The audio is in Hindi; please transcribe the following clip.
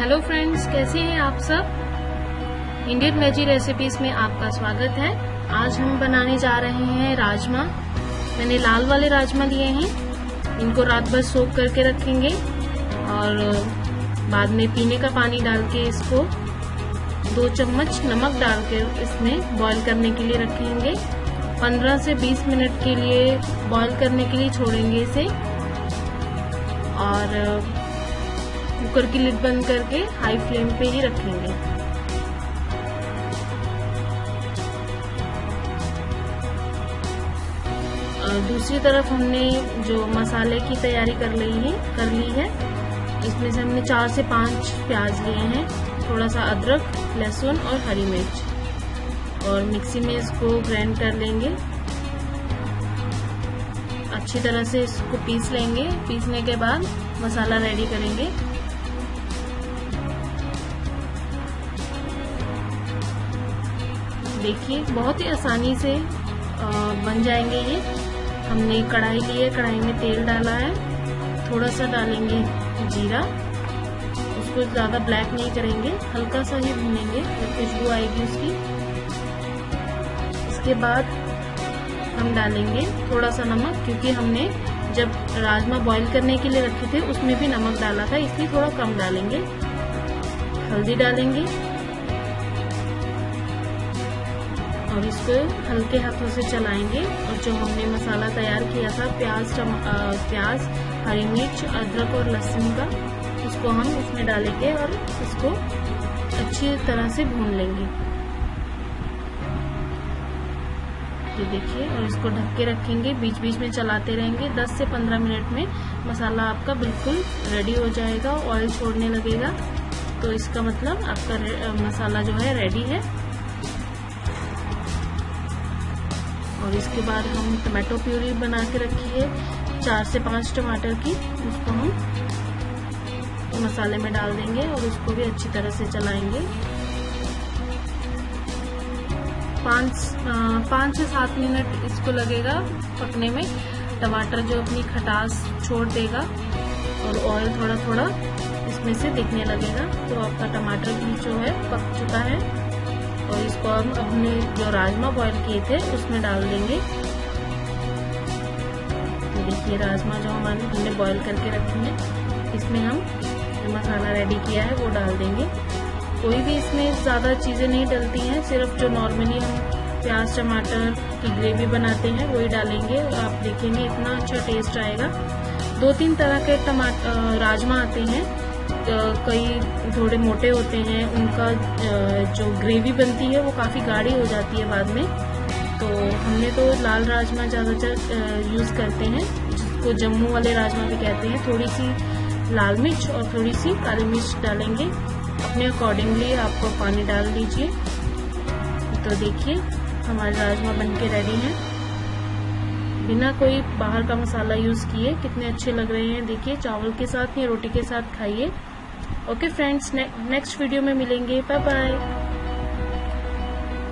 हेलो फ्रेंड्स, कैसे हैं आप सब? इंडियन वेजी रेसिपीज़ में आपका स्वागत है। आज हम बनाने जा रहे हैं राजमा। मैंने लाल वाले राजमा लिए हैं। इनको रात भर सोख करके रखेंगे और बाद में पीने का पानी डाल के इसको दो चम्मच नमक डाल के इसमें बॉईल करने के लिए रखेंगे। 15 से 20 मिनट के लिए बॉईल करने के लिए छोड़ेंगे इसे। और कुकर की लिड बंद करके हाई फ्लेम पे ही रखेंगे। दूसरी तरफ़ हमने जो मसाले की तैयारी कर ली है, कर ली है, इसमें से हमने चार से पाँच प्याज लिए हैं थोड़ा सा अदरक, लहसुन और हरी मिर्च। और मिक्सी में इसको ग्राइंड कर लेंगे। अच्छी तरह से इसको पीस लेंगे। पीसने के बाद मसाला रेडी करेंगे। देखिए, बहुत ही आसानी से बन जाएँगे ये। हमने कढ़ाई ली है, कढ़ाई में तेल डाला है। थोड़ा सा डालेंगे जीरा। उसको ज़्यादा ब्लैक नहीं करेंगे, हल्का सा ही भूनेंगे खुशबू आएगी उसकी। इसके बाद हम डालेंगे थोड़ा सा नमक, क्योंकि हमने जब राजमा बॉईल करने के लिए रखे थे, उसमें भी नमक डाला था, इसलिए थोड़ा कम डालेंगे। हल्दी डालेंगे। और इसको हल्के हाथों से चलाएँगे। और जो हमने मसाला तैयार किया था, प्याज प्याज, हरी मिर्च, अदरक और लहसुन का, उसको हम इसमें डालेंगे और इसको अच्छी तरह से भून लेंगे। ये देखिए, और इसको ढक के रखेंगे। बीच बीच में चलाते रहेंगे। 10 से 15 मिनट में मसाला आपका बिल्कुल रेडी हो जाएगा ऑयल छोड़ने लगेगा। तो इसका मतलब आपका मसाला जो है रेडी है। और इसके बाद हम टमाटो प्यूरी बना के रखी है। चार से पाँच टमाटर की। उसको हम मसाले में डाल देंगे और उसको भी अच्छी तरह से चलाएँगे। पाँच पाँच से सात मिनट इसको लगेगा पकने में। टमाटर जो अपनी खटास छोड़ देगा और ऑयल थोड़ा थोड़ा इसमें से दिखने लगेगा। तो आपका टमाटर भी जो है पक चुका है। और इसको हम अपने जो राजमा बॉईल किए थे, उसमें डाल देंगे। तो देखिए राजमा जो हमारे हमने बॉईल करके रखे हैं, इसमें हम जो मसाला रेडी किया है, वो डाल देंगे। कोई भी इसमें ज़्यादा चीज़ें नहीं डलती हैं, सिर्फ़ जो नॉर्मली हम प्याज, टमाटर की ग्रेवी बनाते हैं, वही डालेंगे। आप देखेंगे, इतना अच्छा टेस्ट आएगा। दो तीन तरह के टमाटर राजमा आते हैं। कई थोड़े मोटे होते हैं, उनका जो ग्रेवी बनती है, वो काफ़ी गाढ़ी हो जाती है बाद में। तो हमने तो लाल राजमा ज़्यादातर यूज़ करते हैं, जिसको जम्मू वाले राजमा भी कहते हैं। थोड़ी सी लाल मिर्च और थोड़ी सी काली मिर्च डालेंगे। अपने अकॉर्डिंगली आपको पानी डाल दीजिए। तो देखिए, हमारे राजमा बन के रेडी हैं। बिना कोई बाहर का मसाला यूज़ किए, कितने अच्छे लग रहे हैं, देखिए, चावल के साथ या रोटी के साथ खाइए। ओके फ्रेंड्स नेक्स्ट वीडियो में मिलेंगे। Bye bye